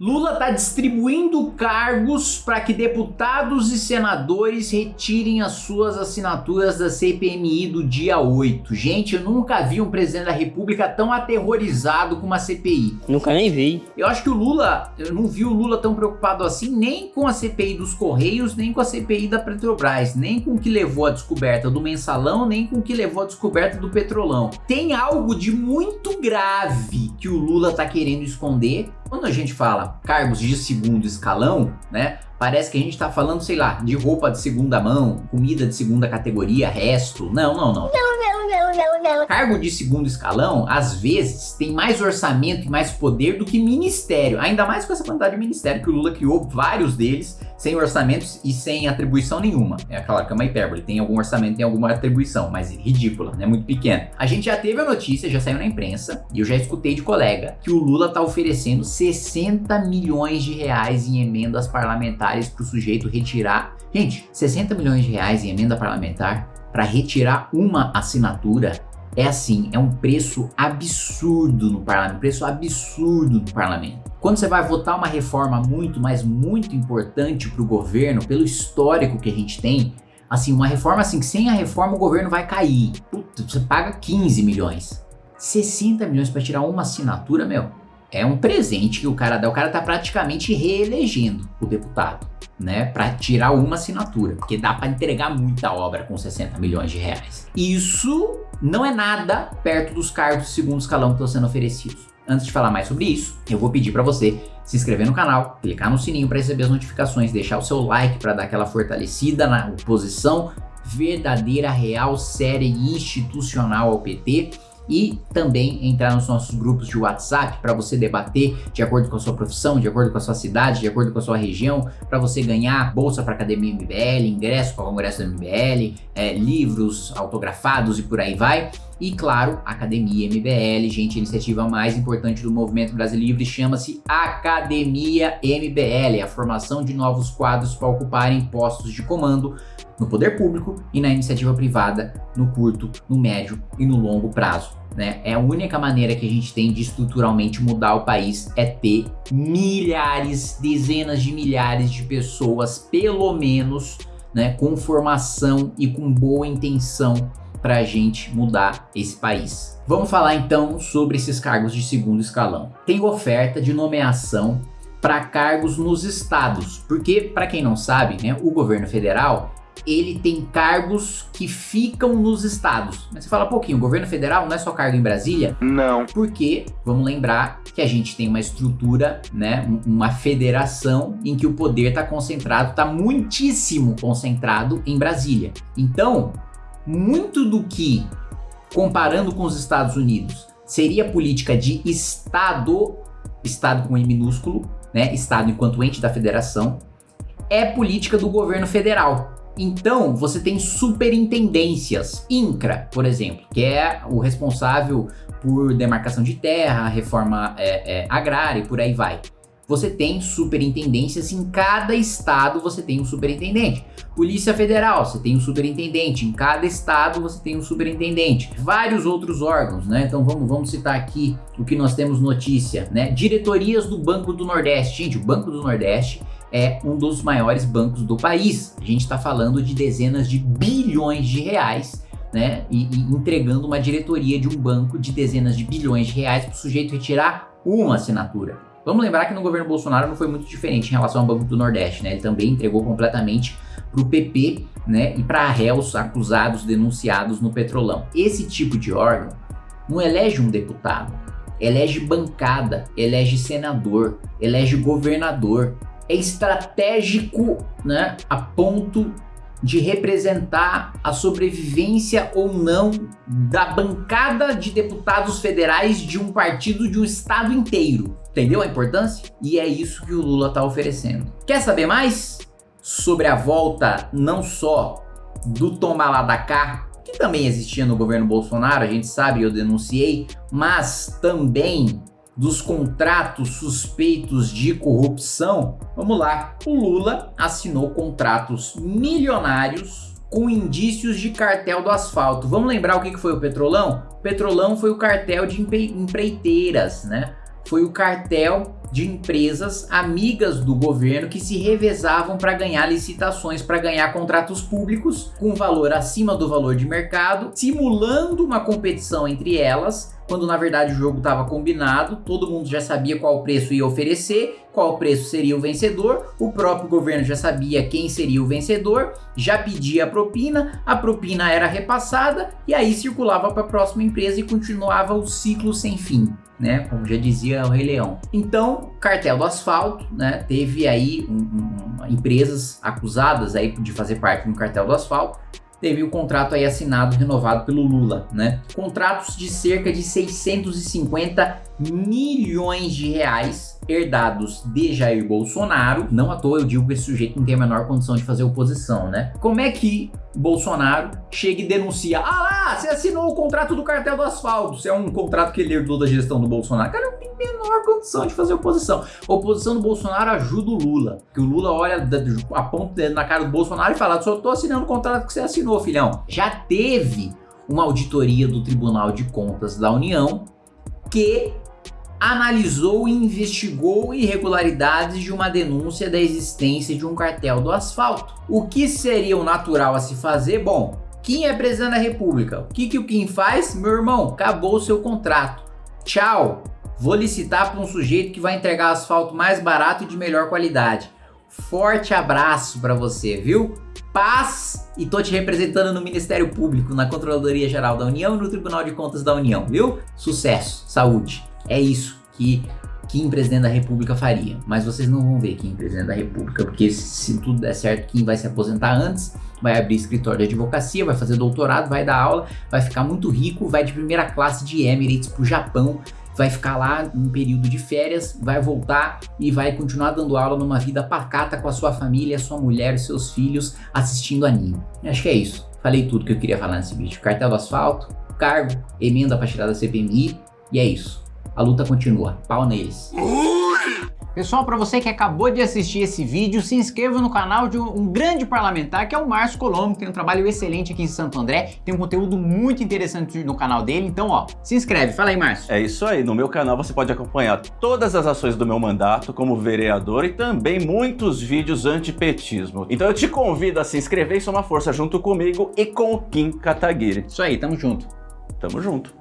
Lula está distribuindo cargos para que deputados e senadores retirem as suas assinaturas da CPMI do dia 8. Gente, eu nunca vi um presidente da república tão aterrorizado com uma CPI. Nunca nem vi. Eu acho que o Lula, eu não vi o Lula tão preocupado assim nem com a CPI dos Correios, nem com a CPI da Petrobras, nem com o que levou à descoberta do mensalão, nem com o que levou à descoberta do petrolão. Tem algo de muito grave que o Lula tá querendo esconder quando a gente fala cargos de segundo escalão, né? Parece que a gente tá falando, sei lá, de roupa de segunda mão, comida de segunda categoria, resto. Não, não, não. Cargo de segundo escalão, às vezes, tem mais orçamento e mais poder do que ministério. Ainda mais com essa quantidade de ministério que o Lula criou, vários deles, sem orçamentos e sem atribuição nenhuma. É claro que é uma hipérbole, tem algum orçamento, tem alguma atribuição, mas ridícula, né? Muito pequena. A gente já teve a notícia, já saiu na imprensa, e eu já escutei de colega, que o Lula tá oferecendo 60 milhões de reais em emendas parlamentares para o sujeito retirar. Gente, 60 milhões de reais em emenda parlamentar para retirar uma assinatura é assim, é um preço absurdo no parlamento, preço absurdo no parlamento. Quando você vai votar uma reforma muito, mas muito importante para o governo, pelo histórico que a gente tem, assim, uma reforma assim, que sem a reforma o governo vai cair. Puta, você paga 15 milhões. 60 milhões para tirar uma assinatura, meu, é um presente que o cara dá. O cara tá praticamente reelegendo o deputado, né? Para tirar uma assinatura, porque dá para entregar muita obra com 60 milhões de reais. Isso não é nada perto dos cargos de segundo escalão que estão sendo oferecidos. Antes de falar mais sobre isso, eu vou pedir para você se inscrever no canal, clicar no sininho para receber as notificações, deixar o seu like para dar aquela fortalecida na oposição verdadeira, real, séria e institucional ao PT e também entrar nos nossos grupos de WhatsApp para você debater de acordo com a sua profissão, de acordo com a sua cidade, de acordo com a sua região, para você ganhar bolsa para Academia MBL, ingresso para o Congresso do MBL, é, livros autografados e por aí vai. E claro, Academia MBL, gente, a iniciativa mais importante do Movimento Brasil Livre chama-se Academia MBL, a formação de novos quadros para ocuparem postos de comando no poder público e na iniciativa privada no curto, no médio e no longo prazo. Né? É a única maneira que a gente tem de estruturalmente mudar o país é ter milhares, dezenas de milhares de pessoas, pelo menos, né, com formação e com boa intenção para a gente mudar esse país. Vamos falar então sobre esses cargos de segundo escalão. Tem oferta de nomeação para cargos nos estados, porque para quem não sabe, né, o governo federal ele tem cargos que ficam nos estados. Mas você fala, pouquinho, o governo federal não é só cargo em Brasília? Não. Porque, vamos lembrar que a gente tem uma estrutura, né, uma federação em que o poder está concentrado, está muitíssimo concentrado em Brasília. Então, muito do que, comparando com os Estados Unidos, seria política de Estado, Estado com E minúsculo, né, Estado enquanto ente da federação, é política do governo federal. Então, você tem superintendências, INCRA, por exemplo, que é o responsável por demarcação de terra, reforma é, é, agrária e por aí vai. Você tem superintendências em cada estado, você tem um superintendente. Polícia Federal, você tem um superintendente. Em cada estado você tem um superintendente. Vários outros órgãos, né? Então vamos, vamos citar aqui o que nós temos notícia, né? Diretorias do Banco do Nordeste. Gente, o Banco do Nordeste é um dos maiores bancos do país. A gente está falando de dezenas de bilhões de reais né, e, e, entregando uma diretoria de um banco de dezenas de bilhões de reais para o sujeito retirar uma assinatura. Vamos lembrar que no governo Bolsonaro não foi muito diferente em relação ao Banco do Nordeste, né? Ele também entregou completamente para o PP, né, e para réus acusados, denunciados no Petrolão. Esse tipo de órgão não elege um deputado, elege bancada, elege senador, elege governador, é estratégico né, a ponto de representar a sobrevivência ou não da bancada de deputados federais de um partido de um estado inteiro. Entendeu a importância? E é isso que o Lula está oferecendo. Quer saber mais sobre a volta não só do tomar lá da cá, que também existia no governo Bolsonaro, a gente sabe, eu denunciei, mas também dos contratos suspeitos de corrupção, vamos lá, o Lula assinou contratos milionários com indícios de cartel do asfalto. Vamos lembrar o que foi o Petrolão? O Petrolão foi o cartel de empreiteiras, né? Foi o cartel de empresas amigas do governo que se revezavam para ganhar licitações, para ganhar contratos públicos com valor acima do valor de mercado, simulando uma competição entre elas quando na verdade o jogo estava combinado, todo mundo já sabia qual preço ia oferecer, qual preço seria o vencedor, o próprio governo já sabia quem seria o vencedor, já pedia a propina, a propina era repassada e aí circulava para a próxima empresa e continuava o ciclo sem fim. Né, como já dizia o Rei Leão. Então, cartel do asfalto, né, teve aí um, um, empresas acusadas aí de fazer parte do cartel do asfalto, teve o contrato aí assinado, renovado pelo Lula, né? Contratos de cerca de 650 milhões de reais herdados de Jair Bolsonaro. Não à toa eu digo que esse sujeito não tem a menor condição de fazer oposição, né? Como é que Bolsonaro chega e denuncia, ah lá, você assinou o contrato do cartel do asfalto, isso é um contrato que ele herdou da gestão do Bolsonaro. Cara, não tem menor condição de fazer oposição. A oposição do Bolsonaro ajuda o Lula, que o Lula olha, aponta o dedo na cara do Bolsonaro e fala, só tô assinando o contrato que você assinou, filhão. Já teve uma auditoria do Tribunal de Contas da União que analisou e investigou irregularidades de uma denúncia da existência de um cartel do asfalto. O que seria o natural a se fazer? Bom, Kim é presidente da república. O que, que o Kim faz? Meu irmão, acabou o seu contrato. Tchau. Vou licitar para um sujeito que vai entregar asfalto mais barato e de melhor qualidade. Forte abraço para você, viu? Paz e tô te representando no Ministério Público, na Controladoria Geral da União e no Tribunal de Contas da União, viu? Sucesso, saúde. É isso que Kim, presidente da república, faria. Mas vocês não vão ver Kim, presidente da república, porque se tudo der certo, Kim vai se aposentar antes, vai abrir escritório de advocacia, vai fazer doutorado, vai dar aula, vai ficar muito rico, vai de primeira classe de Emirates pro Japão, vai ficar lá um período de férias, vai voltar e vai continuar dando aula numa vida pacata com a sua família, sua mulher, seus filhos, assistindo anime. Acho que é isso. Falei tudo que eu queria falar nesse vídeo. Cartel do asfalto, cargo, emenda para tirar da CPMI e é isso a luta continua. Pau neles. Pessoal, para você que acabou de assistir esse vídeo, se inscreva no canal de um, grande parlamentar que é o Márcio Colombo, que tem um trabalho excelente aqui em Santo André, tem um conteúdo muito interessante no canal dele, então ó, se inscreve. Fala aí, Márcio. É isso aí, no meu canal você pode acompanhar todas as ações do meu mandato como vereador e também muitos vídeos antipetismo. Então eu te convido a se inscrever e somar força junto comigo e com o Kim Kataguiri. Isso aí, tamo junto. Tamo junto.